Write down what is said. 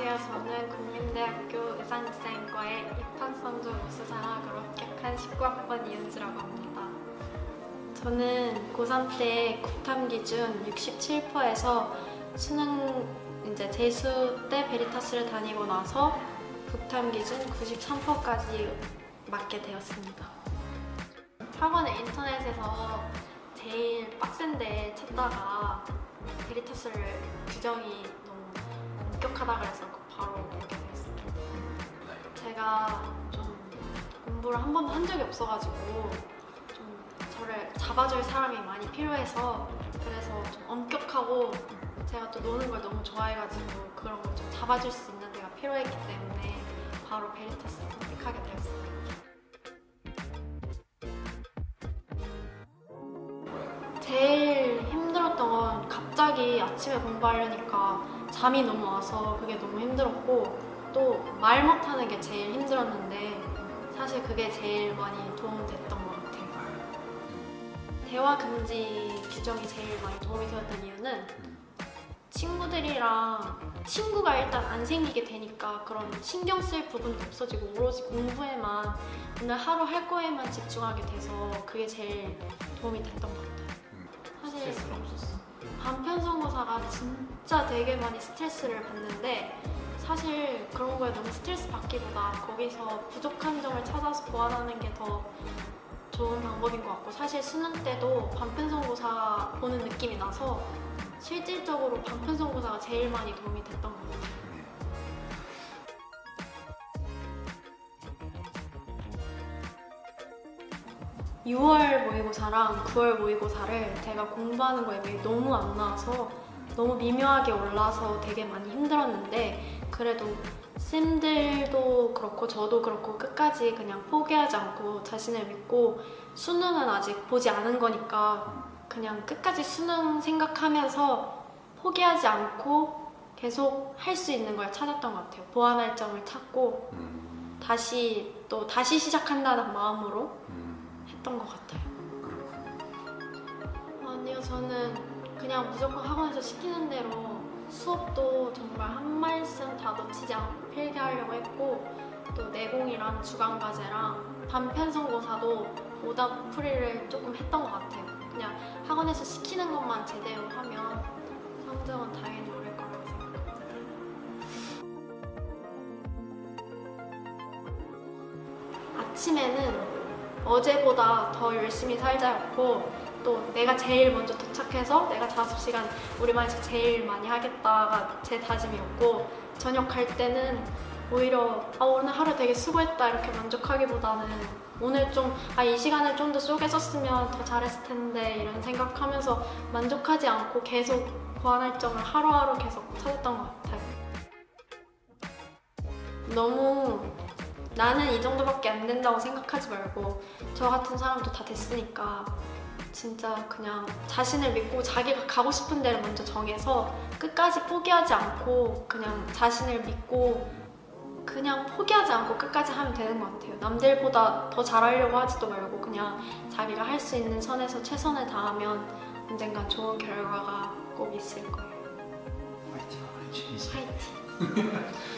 안녕하세요. 저는 국민대학교 의상디자인과의 입학선조 우수장학으로 합격한 19학번 이은지라고 합니다. 저는 고3 때 국탐 기준 67%에서 수능 이제 재수 때 베리타스를 다니고 나서 국탐 기준 93%까지 맞게 되었습니다. 학원을 인터넷에서 제일 빡센데 찾다가 베리타스를 규정이 너무 엄격하다 그래서 바로 오게 됐습니다. 제가 좀 공부를 한 번도 한 적이 없어가지고 좀 저를 잡아줄 사람이 많이 필요해서 그래서 좀 엄격하고 제가 또 노는 걸 너무 좋아해가지고 그런 걸 좀 잡아줄 수 있는 데가 필요했기 때문에 바로 베리타스 선택하게 되었습니다. 건 갑자기 아침에 공부하려니까 잠이 너무 와서 그게 너무 힘들었고 또 말 못하는 게 제일 힘들었는데 사실 그게 제일 많이 도움됐던 것 같아요. 대화 금지 규정이 제일 많이 도움이 되었던 이유는 친구들이랑 친구가 일단 안 생기게 되니까 그런 신경 쓸 부분도 없어지고 오로지 공부에만 오늘 하루 할 거에만 집중하게 돼서 그게 제일 도움이 됐던 것 같아요. 사실 스트레스는 없었어. 반편성고사가 진짜 되게 많이 스트레스를 받는데 사실 그런 거에 너무 스트레스 받기보다 거기서 부족한 점을 찾아서 보완하는 게 더 좋은 방법인 것 같고 사실 수능 때도 반편성고사 보는 느낌이 나서 실질적으로 반편성고사가 제일 많이 도움이 됐던 것 같아요. 6월 모의고사랑 9월 모의고사를 제가 공부하는 거에 비해 너무 안 나와서 너무 미묘하게 올라서 되게 많이 힘들었는데 그래도 쌤들도 그렇고 저도 그렇고 끝까지 그냥 포기하지 않고 자신을 믿고 수능은 아직 보지 않은 거니까 그냥 끝까지 수능 생각하면서 포기하지 않고 계속 할 수 있는 걸 찾았던 것 같아요. 보완할 점을 찾고 음, 다시 또 다시 시작한다는 마음으로. 음, 했던 것 같아요. 그렇군요. 아니요, 저는 그냥 무조건 학원에서 시키는 대로 수업도 정말 한 말씀 다 놓치지 않고 필기하려고 했고 또 내공이랑 주간과제랑 반편성고사도 오답 풀이를 조금 했던 것 같아요. 그냥 학원에서 시키는 것만 제대로 하면 성적은 당연히 오를 거라고 생각합니다. 아침에는 어제보다 더 열심히 살자였고 또 내가 제일 먼저 도착해서 내가 5시간 우리 반에서 제일 많이 하겠다가 제 다짐이었고 저녁 갈 때는 오히려 아 오늘 하루 되게 수고했다 이렇게 만족하기보다는 오늘 좀 아 이 시간을 좀 더 쪼개 썼으면 더 잘했을 텐데 이런 생각하면서 만족하지 않고 계속 보완할 점을 하루하루 계속 찾았던 것 같아요. 너무 나는 이 정도밖에 안 된다고 생각하지 말고 저 같은 사람도 다 됐으니까 진짜 그냥 자신을 믿고 자기가 가고 싶은 데를 먼저 정해서 끝까지 포기하지 않고 그냥 자신을 믿고 그냥 포기하지 않고 끝까지 하면 되는 것 같아요. 남들보다 더 잘하려고 하지도 말고 그냥 자기가 할 수 있는 선에서 최선을 다하면 언젠간 좋은 결과가 꼭 있을 거예요. 화이팅, 화이팅. 화이팅! 네.